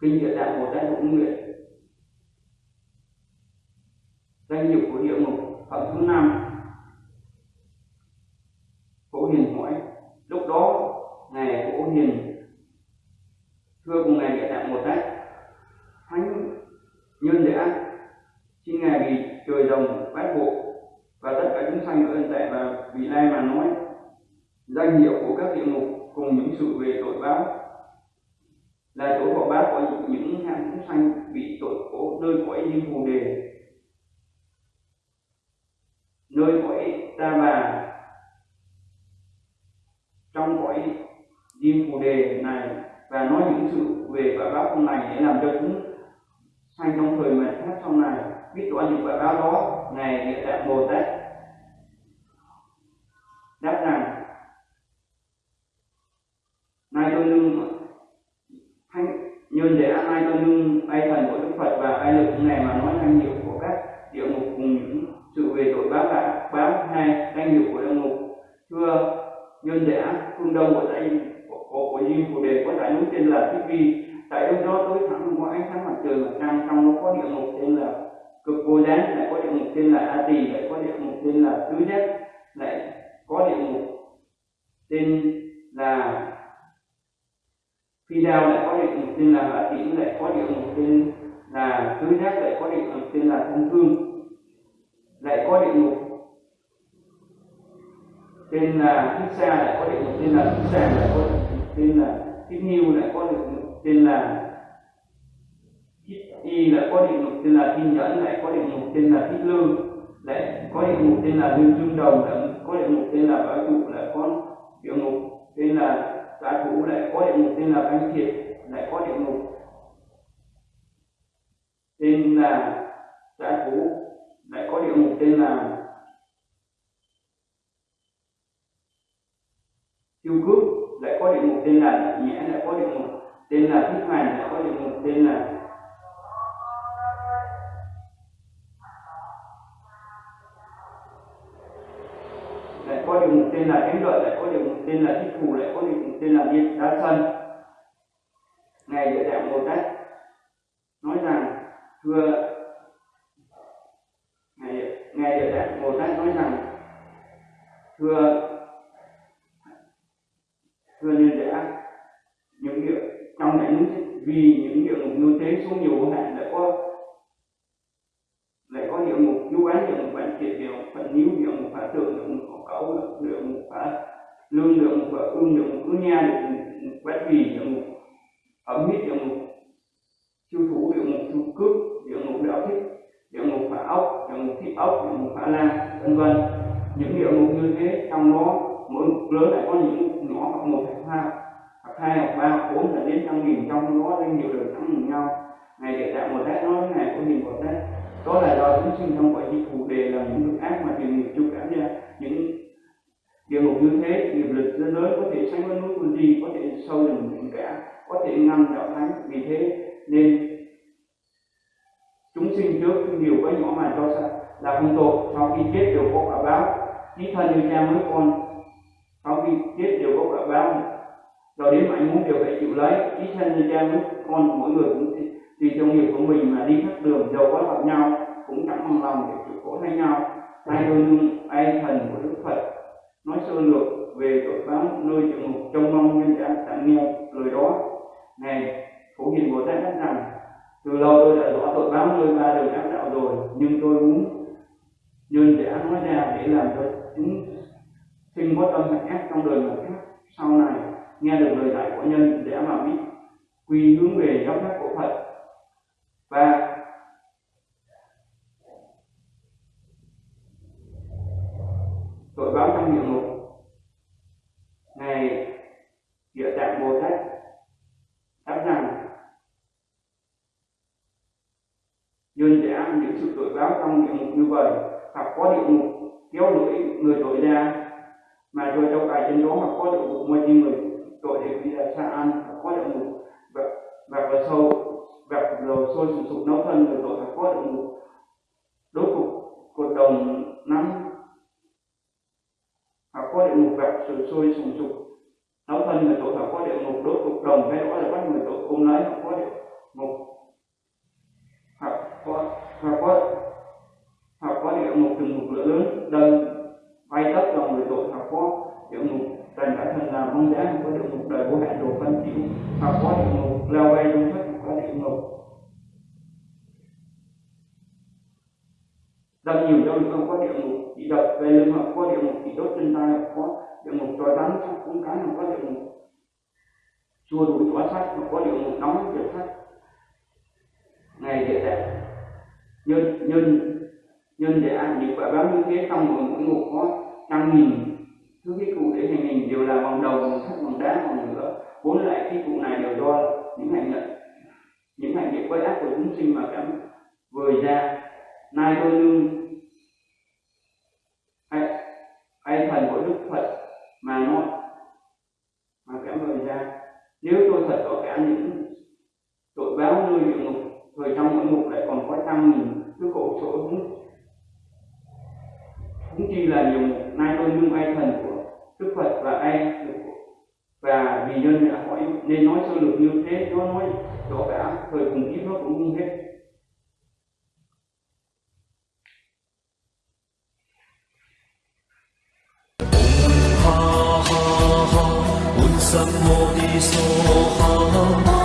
kinh địa tạng bồ tát cũng nguyện. Danh hiệu của địa ngục, phẩm thứ năm. Cố hiền hỏi, lúc đó ngài cố hiền, thưa cùng ngài địa tạng bồ tát thánh nhân đã xin ngài vì trời rồng bát bộ và tất cả chúng sanh ở ân tệ nói. Danh hiệu của các địa ngục cùng những sự về tội báo là chỗ thọ báo của những hạng chúng sanh bị tội cố nơi cõi diêm phù đề nơi cõi ta bà. Trong cõi diêm phù đề này, và nói những sự về quả báo không này để làm cho chúng sanh trong thời mạt pháp sau này. Biết rõ những quả báo đó, ngài địa tạng bồ tát đáp rằng nay tôi nương thanh nhân để nay tôi nương ai thần của đức phật và ai lực này mà nói năng hiệu của các địa ngục cùng những sự về tội báo là báo hai danh hiệu của địa ngục. Thưa nhân giả phương đông của tại của, của, của diêm phù đề có đại núi tên là thích vi. Tại đâu đó tối thẳng có ánh sáng mặt trời mặt trăng trong nó có địa ngục tên là cực vô gián lại có địa ngục tên là a tỳ lại có địa ngục tên là tứ giác lại có địa ngục tên là phi đao lại có địa ngục tên là hạ tĩnh lại có địa ngục tên là tứ giác lại có địa ngục tên là thân thương lại có địa ngục tên là thích xa lại có địa ngục tên là thích xa lại có địa ngục tên là thích nhiêu lại có địa ngục tên là y lại có địa ngục tên là thiên nhẫn lại có địa ngục tên là thích lương lại có địa ngục tên là lương dương đồng lại có địa ngục tên là bá chủ lại có địa ngục tên là giá thủ lại có địa ngục tên là bánh thiệt lại có địa ngục. Tên là giá thủ lại có địa ngục tên là tiêu cước lại có địa ngục tên là nhẽ lại có địa ngục tên là thích hành lại có địa ngục tên là lại có địa ngục tên là thánh lợi, lại có địa ngục tên là thích phù lại có địa ngục tên là điện đá sân ngài địa tạng bồ tát nói rằng, thưa ngài ngài địa tạng bồ tát nói rằng, thưa thưa nhân giả những địa trong đại vì những địa ngục như thế số nhiều hạn, lại có lại có địa ngục nhu án địa ngục bản thiện địa ngục phận níu địa ngục phá tượng địa ngục khổ cẩu địa ngục lương địa ngục phá ương địa ngục cứ nha địa ngục quét vì địa ngục ẩm hít địa ngục siêu thủ địa ngục siêu cướp địa ngục đạo thích địa ngục phá ốc địa ngục thị ốc địa ngục phá lan, vân vân. Những địa ngục như thế, trong đó, mỗi ngục lớn lại có những ngục nhỏ hoặc một hoặc hai hoặc hai hoặc ba hoặc bốn là đến trăm nghìn, trong đó lên nhiều đời thắng cùng nhau. Ngày để tạo một tát nói ngày có nhìn một tát đó là do chúng sinh trong quả di phù đề là những việc ác mà tiền nghiệp chu cảm ra những địa ngục như thế nghiệp có thể sánh với núi quân di có thể sâu lần những kẻ có thể ngăn đạo thánh. Vì thế nên chúng sinh trước nhiều cái nhỏ mà cho sao là không tội. Sau khi chết đều có quả báo. Chí thân như cha mới con, sau khi chết đều có quả báo. Rồi đến mạnh muốn đều phải chịu lấy. Chí thân như cha mới con, mỗi người cũng tùy theo nghiệp của mình mà đi khắp đường dầu có gặp nhau, cũng chẳng bằng lòng để chịu khổ thay nhau. Ai đôi nương ai thần của đức phật, nói sơ lược về tội báo nơi địa ngục trong mong nhân đã tặng nghe lời đó. Này, phổ hiền bồ tát nói rằng, từ lâu tôi đã rõ tội báo nơi ba đời ác đạo rồi, nhưng tôi muốn nhân giả nói ra để làm cho chúng sinh có tâm hạnh ác trong đời một khác. Sau này, nghe được lời dạy của nhân để mà biết quy hướng về giáo pháp của phật và tội báo trong địa ngục ngài địa tạng bồ tát đáp rằng nhân giả giáo trong địa ngục như vậy, hoặc có địa ngục kéo lưỡi người tội ra. Mà rồi trong cài trên đó hoặc có địa ngục mua chi người tội để bị ra xa ăn, hoặc có địa ngục, và và vào sâu gặp dầu sôi sùng sục nấu thân người tội hoặc có địa ngục. Đốt cục cột đồng năm hoặc có địa ngục gặp sự sôi sùng sục nấu thân người tội hoặc có địa ngục. Đốt cục đồng hay đó là bắt người tội ôm lấy, hoặc có địa ngục. Hoặc có hoặc có một có ngục lửa lớn đơn bay tất lòng người tội học có tiểu ngục trần bản thân làm không giá có được ngục đời vô hạn đồ phân chịu học có địa ngục leo bay dung thất có địa ngục đâm nhiều cho không có địa ngục chỉ đập về lưng hoặc có địa ngục chỉ đốt trên tay hoặc có địa ngục trói rắn trong cũng cái hoặc có địa ngục chua đuổi trói sắt hoặc có địa ngục nóng kiểu sắt ngày địa đẹp. Nhân nhân nhân để ăn những quả báo như thế trong mỗi mỗi ngục có trăm nghìn. Thứ cái cụ để hành hình đều là bằng đầu bằng sắt bằng đá bằng nữa bốn loại cái cụ này đều do những hành động những hành động quay ác của chúng sinh mà cảm vời ra. Nay tôi nương hay hay thần của đức phật mà nó mà cảm vời ra. Nếu tôi thật có cả những tội báo nơi địa ngục, thời trong mỗi ngục lại còn có trăm nghìn. Thứ khổ chỗ cũng như là điều nay tôi nhung ai thần của đức phật và ai và vì nhân đã hỏi nên nói sơ lược như thế nó nói rõ cả thời cùng kiếp nó cũng không hết Sam Mô Ni So Ha